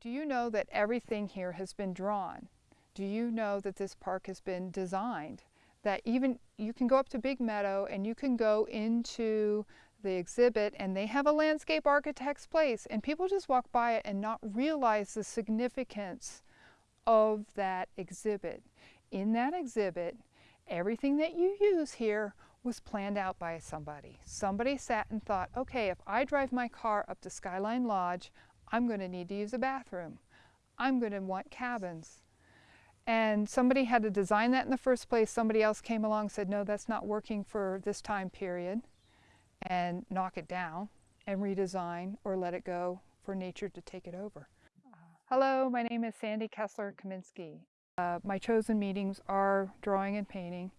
Do you know that everything here has been drawn? Do you know that this park has been designed? That even you can go up to Big Meadow and you can go into the exhibit and they have a landscape architect's place and people just walk by it and not realize the significance of that exhibit. In that exhibit, everything that you use here was planned out by somebody. Somebody sat and thought, okay, if I drive my car up to Skyline Lodge, I'm going to need to use a bathroom. I'm going to want cabins. And somebody had to design that in the first place. Somebody else came along and said, no, that's not working for this time period and knock it down and redesign or let it go for nature to take it over. Hello, my name is Sandy Kessler Kaminsky. Uh, my chosen meetings are drawing and painting.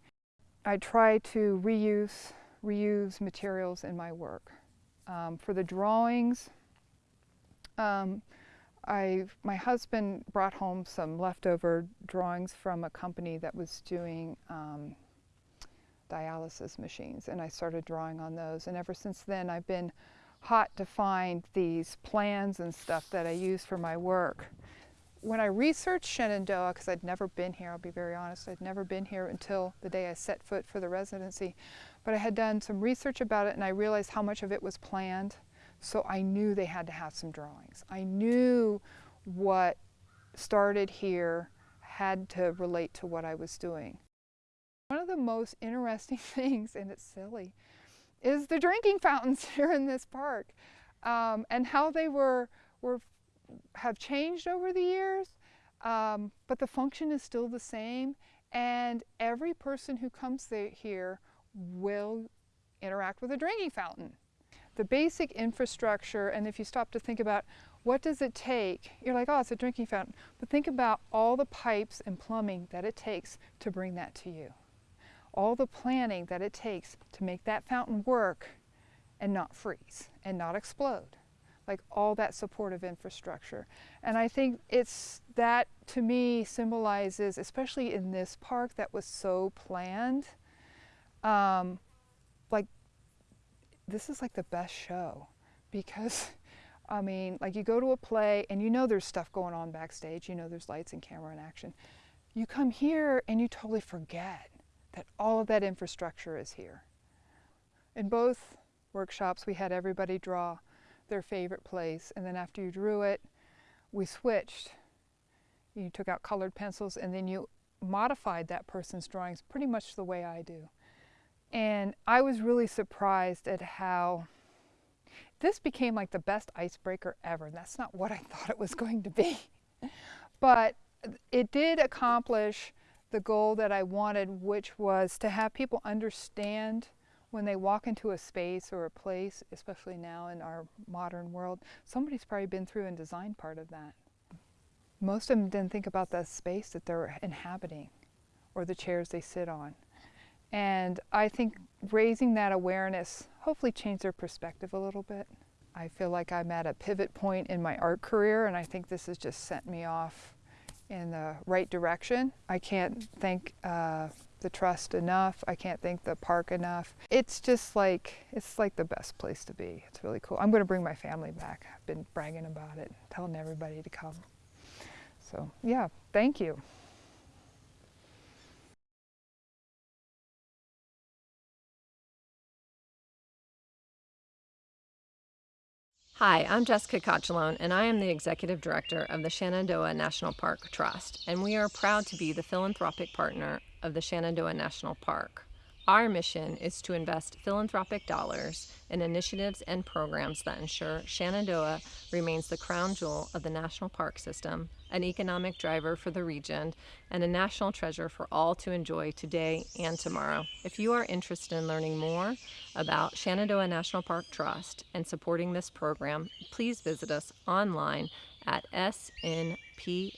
I try to reuse, reuse materials in my work. Um, for the drawings, um, I, my husband brought home some leftover drawings from a company that was doing um, dialysis machines and I started drawing on those and ever since then I've been hot to find these plans and stuff that I use for my work. When I researched Shenandoah, because I'd never been here, I'll be very honest, I'd never been here until the day I set foot for the residency, but I had done some research about it and I realized how much of it was planned so I knew they had to have some drawings. I knew what started here had to relate to what I was doing. One of the most interesting things, and it's silly, is the drinking fountains here in this park um, and how they were, were have changed over the years, um, but the function is still the same and every person who comes here will interact with a drinking fountain the basic infrastructure, and if you stop to think about what does it take, you're like, oh, it's a drinking fountain, but think about all the pipes and plumbing that it takes to bring that to you. All the planning that it takes to make that fountain work and not freeze and not explode. Like all that supportive infrastructure. And I think it's that to me symbolizes, especially in this park that was so planned, um, like this is like the best show because I mean, like you go to a play and you know there's stuff going on backstage, you know there's lights and camera and action. You come here and you totally forget that all of that infrastructure is here. In both workshops, we had everybody draw their favorite place, and then after you drew it, we switched. You took out colored pencils and then you modified that person's drawings pretty much the way I do. And I was really surprised at how this became like the best icebreaker ever. That's not what I thought it was going to be. but it did accomplish the goal that I wanted, which was to have people understand when they walk into a space or a place, especially now in our modern world, somebody's probably been through and designed part of that. Most of them didn't think about the space that they're inhabiting or the chairs they sit on. And I think raising that awareness hopefully changed their perspective a little bit. I feel like I'm at a pivot point in my art career and I think this has just sent me off in the right direction. I can't thank uh, the trust enough. I can't thank the park enough. It's just like, it's like the best place to be. It's really cool. I'm going to bring my family back. I've been bragging about it, telling everybody to come. So yeah, thank you. Hi, I'm Jessica Cocciolone, and I am the Executive Director of the Shenandoah National Park Trust, and we are proud to be the philanthropic partner of the Shenandoah National Park. Our mission is to invest philanthropic dollars in initiatives and programs that ensure Shenandoah remains the crown jewel of the national park system, an economic driver for the region, and a national treasure for all to enjoy today and tomorrow. If you are interested in learning more about Shenandoah National Park Trust and supporting this program, please visit us online at snptrust.org.